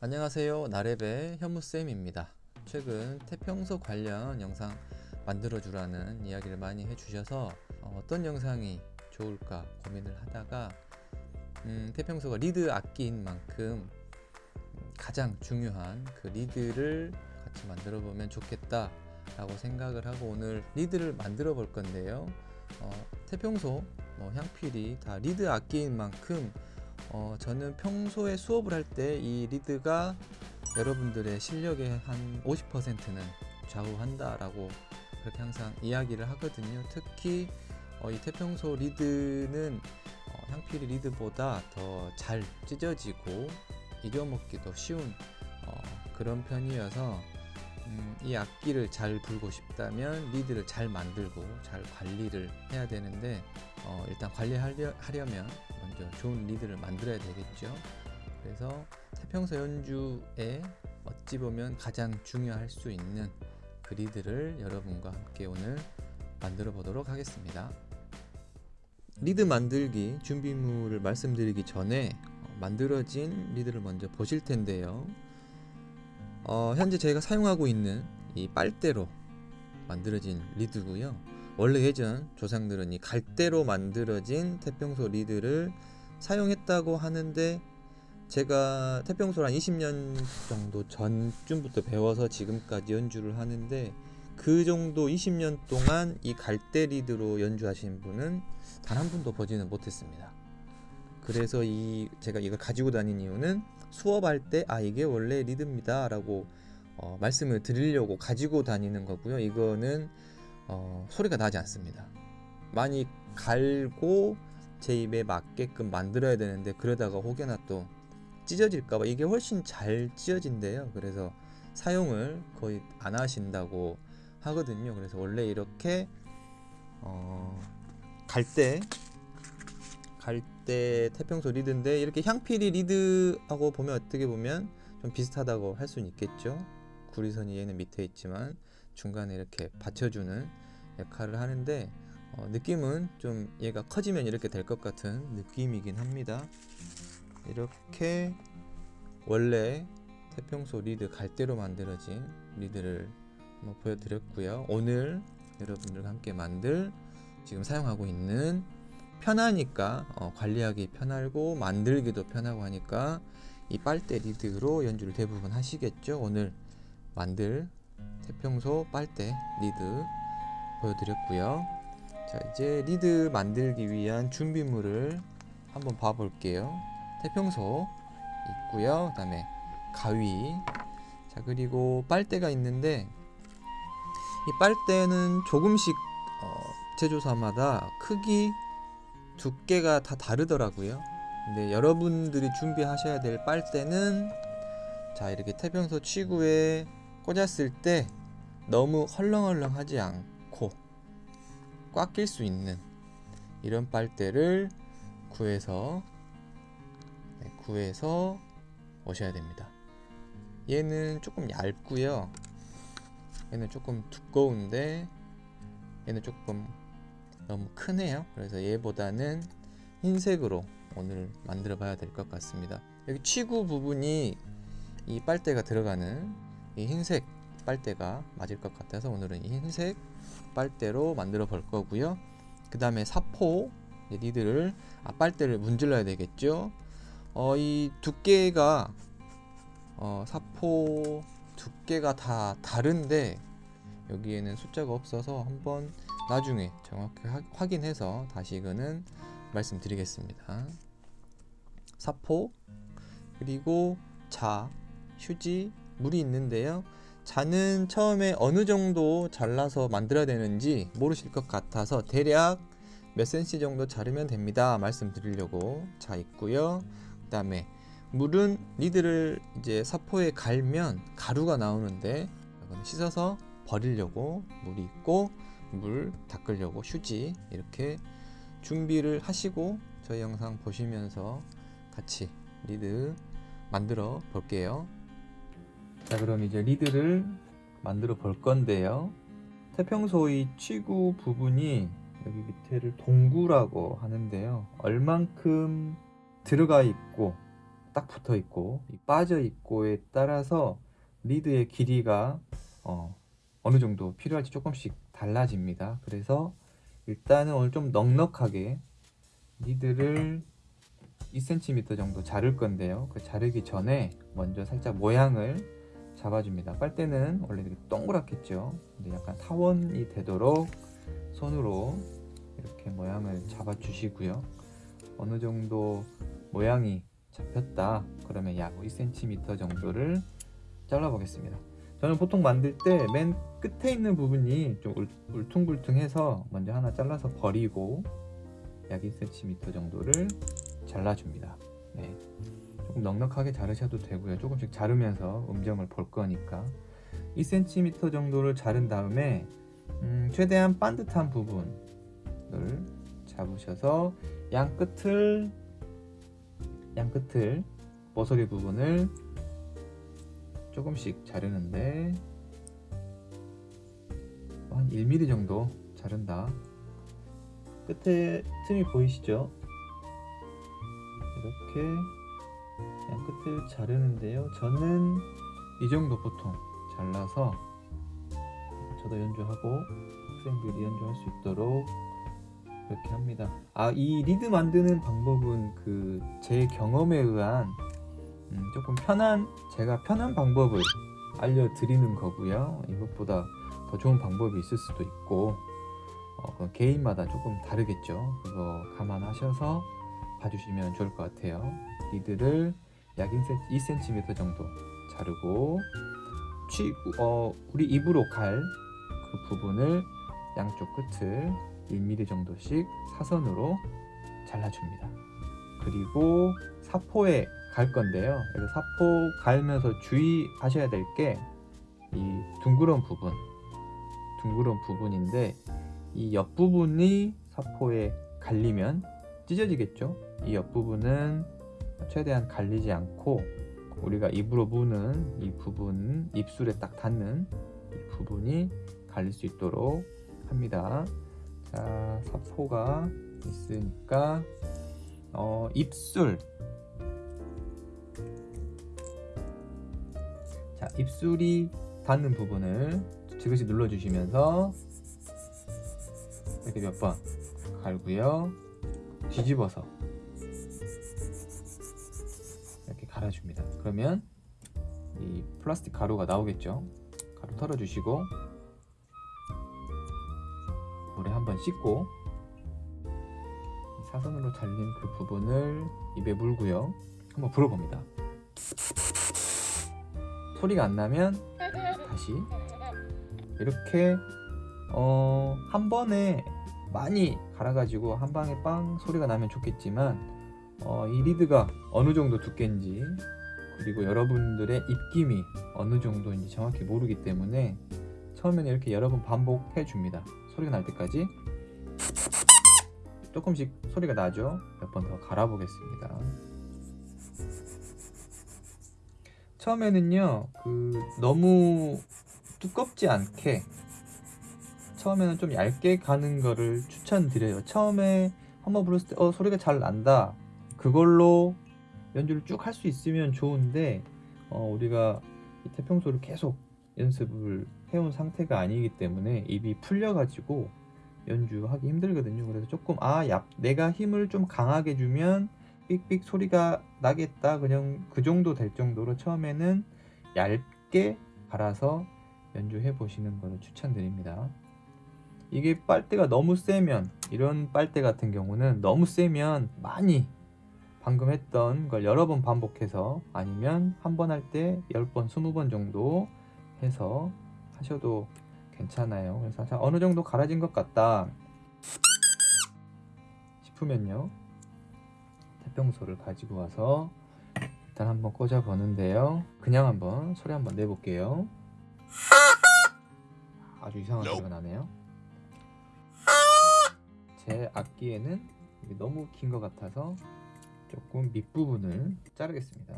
안녕하세요. 나랩의 현무쌤입니다. 최근 태평소 관련 영상 만들어 주라는 이야기를 많이 해주셔서 어, 어떤 영상이 좋을까 고민을 하다가 음, 태평소가 리드 악기인 만큼 가장 중요한 그 리드를 같이 만들어 보면 좋겠다 라고 생각을 하고 오늘 리드를 만들어 볼 건데요. 어, 태평소 뭐 향피리 다 리드 악기인 만큼 어, 저는 평소에 수업을 할 때 이 리드가 여러분들의 실력의 한 50%는 좌우한다라고 그렇게 항상 이야기를 하거든요. 특히 어, 이 태평소 리드는 어, 향필이 리드보다 더 잘 찢어지고 이겨먹기도 쉬운 어, 그런 편이어서 음, 이 악기를 잘 불고 싶다면 리드를 잘 만들고 잘 관리를 해야 되는데 어, 일단 관리하려면 먼저 좋은 리드를 만들어야 되겠죠. 그래서 태평소 연주에 어찌 보면 가장 중요할 수 있는 그 리드를 여러분과 함께 오늘 만들어 보도록 하겠습니다. 리드 만들기 준비물을 말씀드리기 전에 만들어진 리드를 먼저 보실 텐데요 어, 현재 제가 사용하고 있는 이 빨대로 만들어진 리드고요. 원래 예전 조상들은 이 갈대로 만들어진 태평소 리드를 사용했다고 하는데 제가 태평소를 한 20년 정도 전쯤부터 배워서 지금까지 연주를 하는데 그 정도 20년 동안 이 갈대 리드로 연주하신 분은 단 한 분도 보지는 못했습니다 그래서 이 제가 이걸 가지고 다닌 이유는 수업할 때 아 이게 원래 리드입니다 라고 어, 말씀을 드리려고 가지고 다니는 거고요. 이거는 어, 소리가 나지 않습니다. 많이 갈고 제 입에 맞게끔 만들어야 되는데 그러다가 혹여나 또 찢어질까봐 이게 훨씬 잘 찢어진대요. 그래서 사용을 거의 안 하신다고 하거든요. 그래서 원래 이렇게 어, 갈때 갈대 태평소 리드인데 이렇게 향필이 리드하고 보면 어떻게 보면 좀 비슷하다고 할 수는 있겠죠. 구리선이 얘는 밑에 있지만 중간에 이렇게 받쳐주는 역할을 하는데 어, 느낌은 좀 얘가 커지면 이렇게 될 것 같은 느낌이긴 합니다. 이렇게 원래 태평소 리드 갈대로 만들어진 리드를 한번 보여드렸고요. 오늘 여러분들과 함께 만들 지금 사용하고 있는 편하니까 어, 관리하기 편하고 만들기도 편하고 하니까 이 빨대 리드로 연주를 대부분 하시겠죠? 오늘 만들 태평소 빨대 리드 보여드렸고요. 자 이제 리드 만들기 위한 준비물을 한번 봐 볼게요. 태평소 있고요. 그 다음에 가위. 자 그리고 빨대가 있는데 이 빨대는 조금씩 어, 제조사마다 크기 두께가 다 다르더라고요. 근데 여러분들이 준비하셔야 될 빨대는 자 이렇게 태평소 치구에 꽂았을 때 너무 헐렁헐렁하지 않고 꽉 낄 수 있는 이런 빨대를 구해서 네, 구해서 오셔야 됩니다. 얘는 조금 얇고요. 얘는 조금 두꺼운데 얘는 조금 너무 크네요. 그래서 얘보다는 흰색으로 오늘 만들어 봐야 될 것 같습니다. 여기 치구 부분이 이 빨대가 들어가는 이 흰색 빨대가 맞을 것 같아서 오늘은 이 흰색 빨대로 만들어 볼 거고요. 그 다음에 사포 니들을 아 빨대를 문질러야 되겠죠? 어, 이 두께가 어, 사포 두께가 다 다른데 여기에는 숫자가 없어서 한번 나중에 정확히 확인해서 다시 이거는 말씀드리겠습니다. 사포 그리고 자 휴지 물이 있는데요. 자는 처음에 어느 정도 잘라서 만들어야 되는지 모르실 것 같아서 대략 몇 cm 정도 자르면 됩니다. 말씀드리려고. 자 있고요. 그 다음에 물은 니들을 이제 사포에 갈면 가루가 나오는데 씻어서 버리려고 물이 있고 물 닦으려고 휴지 이렇게 준비를 하시고 저희 영상 보시면서 같이 리드 만들어 볼게요. 자 그럼 이제 리드를 만들어 볼 건데요. 태평소의 치구 부분이 여기 밑에를 동구라고 하는데요. 얼만큼 들어가 있고 딱 붙어 있고 이 빠져 있고에 따라서 리드의 길이가 어, 어느 정도 필요할지 조금씩 달라집니다. 그래서 일단은 오늘 좀 넉넉하게 리드를 2cm 정도 자를 건데요. 그 자르기 전에 먼저 살짝 모양을 잡아줍니다. 빨대는 원래 이렇게 동그랗겠죠. 근데 약간 타원이 되도록 손으로 이렇게 모양을 잡아주시고요. 어느 정도 모양이 잡혔다. 그러면 약 2cm 정도를 잘라 보겠습니다. 저는 보통 만들 때 맨 끝에 있는 부분이 좀 울- 울퉁불퉁해서 먼저 하나 잘라서 버리고 약 2cm 정도를 잘라줍니다. 네. 조금 넉넉하게 자르셔도 되고요. 조금씩 자르면서 음정을 볼 거니까 2cm 정도를 자른 다음에 음, 최대한 반듯한 부분을 잡으셔서 양 끝을 양 끝을 모서리 부분을 조금씩 자르는데 한 1mm 정도 자른다. 끝에 틈이 보이시죠? 이렇게 양 끝을 자르는데요. 저는 이 정도 보통 잘라서 저도 연주하고 학생들이 연주할 수 있도록 그렇게 합니다. 아, 이 리드 만드는 방법은 그 제 경험에 의한 음, 조금 편한 제가 편한 방법을 알려드리는 거고요. 이것보다 더 좋은 방법이 있을 수도 있고 어, 그건 개인마다 조금 다르겠죠. 그거 감안하셔서 봐주시면 좋을 것 같아요. 리드를 약 2cm 정도 자르고 취, 어, 우리 입으로 갈 그 부분을 양쪽 끝을 1mm 정도씩 사선으로 잘라줍니다. 그리고 사포에 갈 건데요. 그래서 사포 갈면서 주의하셔야 될 게 이 둥그런 부분, 둥그런 부분인데 이 옆부분이 사포에 갈리면 찢어지겠죠. 이 옆부분은 최대한 갈리지 않고 우리가 입으로 무는 이 부분, 입술에 딱 닿는 이 부분이 갈릴 수 있도록 합니다. 자, 사포가 있으니까 어, 입술 자, 입술이 닿는 부분을 지그시 눌러주시면서 이렇게 몇 번 갈고요. 뒤집어서 이렇게 갈아줍니다. 그러면 이 플라스틱 가루가 나오겠죠. 가루 털어주시고 물에 한번 씻고 이 사선으로 잘린 그 부분을 입에 물고요. 한번 불어봅니다. 소리가 안 나면 다시 이렇게 어, 한 번에 많이 갈아가지고 한 방에 빵 소리가 나면 좋겠지만 어, 이 리드가 어느 정도 두께인지 그리고 여러분들의 입김이 어느 정도인지 정확히 모르기 때문에 처음에는 이렇게 여러 번 반복해 줍니다. 소리가 날 때까지 조금씩 소리가 나죠. 몇 번 더 갈아 보겠습니다. 처음에는요, 그 너무 두껍지 않게 처음에는 좀 얇게 가는 거를 추천드려요. 처음에 한번 불렀을 때 어, 소리가 잘 난다. 그걸로 연주를 쭉 할 수 있으면 좋은데 어, 우리가 이 태평소를 계속 연습을 해온 상태가 아니기 때문에 입이 풀려가지고 연주하기 힘들거든요. 그래서 조금 아, 야, 내가 힘을 좀 강하게 주면 삑삑 소리가 나겠다. 그냥 그 정도 될 정도로 처음에는 얇게 갈아서 연주해 보시는 것을 추천드립니다. 이게 빨대가 너무 세면 이런 빨대 같은 경우는 너무 세면 많이 방금 했던 걸 여러 번 반복해서 아니면 한 번 할 때 10번, 20번 정도 해서 하셔도 괜찮아요. 그래서 자, 어느 정도 갈아진 것 같다 싶으면요. 태평소를 가지고 와서 일단 한번 꽂아 보는데요. 그냥 한번 소리 한번 내볼게요. 아주 이상한 소리가 나네요. 제 악기에는 너무 긴 것 같아서 조금 밑부분을 자르겠습니다.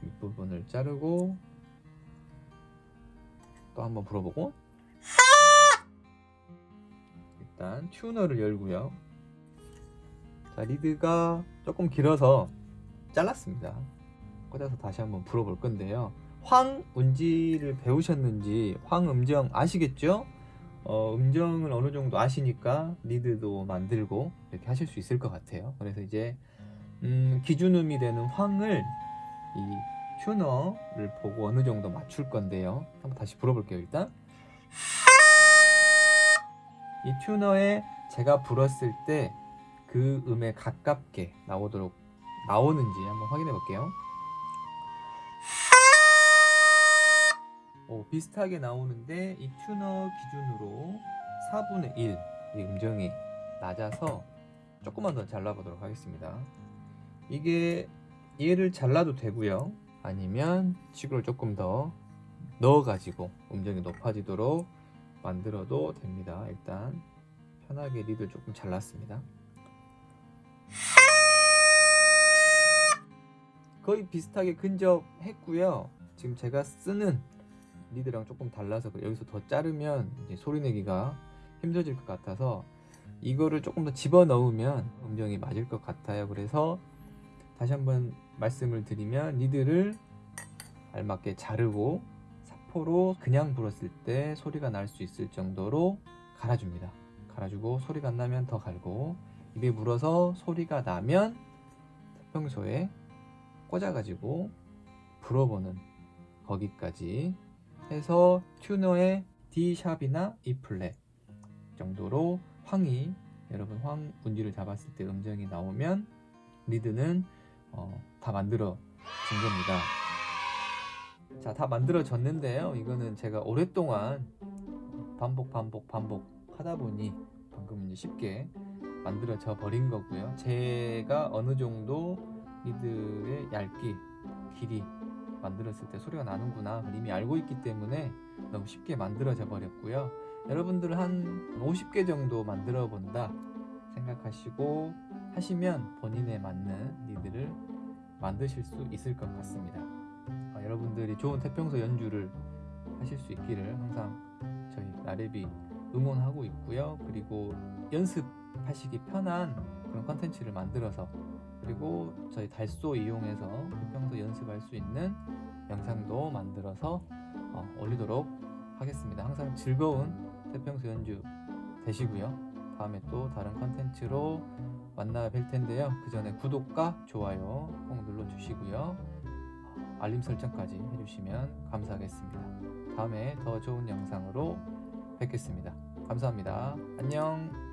밑부분을 자르고 또 한번 불어보고 일단 튜너를 열고요. 자 리드가 조금 길어서 잘랐습니다. 꽂아서 다시 한번 불어볼 건데요. 황운지를 배우셨는지 황음정 아시겠죠? 어, 음정을 어느 정도 아시니까 리드도 만들고 이렇게 하실 수 있을 것 같아요. 그래서 이제 음, 기준음이 되는 황을 이 튜너를 보고 어느 정도 맞출 건데요. 한번 다시 불어볼게요. 일단 이 튜너에 제가 불었을 때 그 음에 가깝게 나오도록 나오는지 한번 확인해 볼게요. 오, 비슷하게 나오는데 이 튜너 기준으로 4분의 1 이 음정이 낮아서 조금만 더 잘라보도록 하겠습니다. 이게 얘를 잘라도 되고요. 아니면 치구를 조금 더 넣어가지고 음정이 높아지도록 만들어도 됩니다. 일단 편하게 리드 조금 잘랐습니다. 거의 비슷하게 근접했고요. 지금 제가 쓰는 리드랑 조금 달라서. 여기서 더 자르면 소리 내기가 힘들어질 것 같아서 이거를 조금 더 집어 넣으면 음정이 맞을 것 같아요. 그래서 다시 한번 말씀을 드리면 리드를 알맞게 자르고 사포로 그냥 불었을 때 소리가 날 수 있을 정도로 갈아줍니다. 갈아주고 소리가 안 나면 더 갈고 입에 물어서 소리가 나면 평소에 꽂아가지고 불어보는 거기까지 해서 튜너의 D 샵이나 E 플랫 정도로 황이 여러분 황 운지를 잡았을 때 음정이 나오면 리드는 어, 다 만들어 진 겁니다. 자, 다 만들어졌는데요. 이거는 제가 오랫동안 반복 반복 반복 하다 보니 방금 이제 쉽게 만들어져 버린 거고요. 제가 어느 정도 리드의 얇기, 길이 만들었을 때 소리가 나는구나 이미 알고 있기 때문에 너무 쉽게 만들어져 버렸고요. 여러분들 한 50개 정도 만들어 본다 생각하시고 하시면 본인에 맞는 리드를 만드실 수 있을 것 같습니다. 어, 여러분들이 좋은 태평소 연주를 하실 수 있기를 항상 저희 나래비 응원하고 있고요. 그리고 연습하시기 편한 그런 컨텐츠를 만들어서 그리고 저희 달소 이용해서 태평소 연습할 수 있는 영상도 만들어서 어, 올리도록 하겠습니다. 항상 즐거운 태평소 연주 되시고요. 다음에 또 다른 컨텐츠로 만나 뵐 텐데요. 그 전에 구독과 좋아요 꼭 눌러주시고요. 알림 설정까지 해주시면 감사하겠습니다. 다음에 더 좋은 영상으로 뵙겠습니다. 감사합니다. 안녕.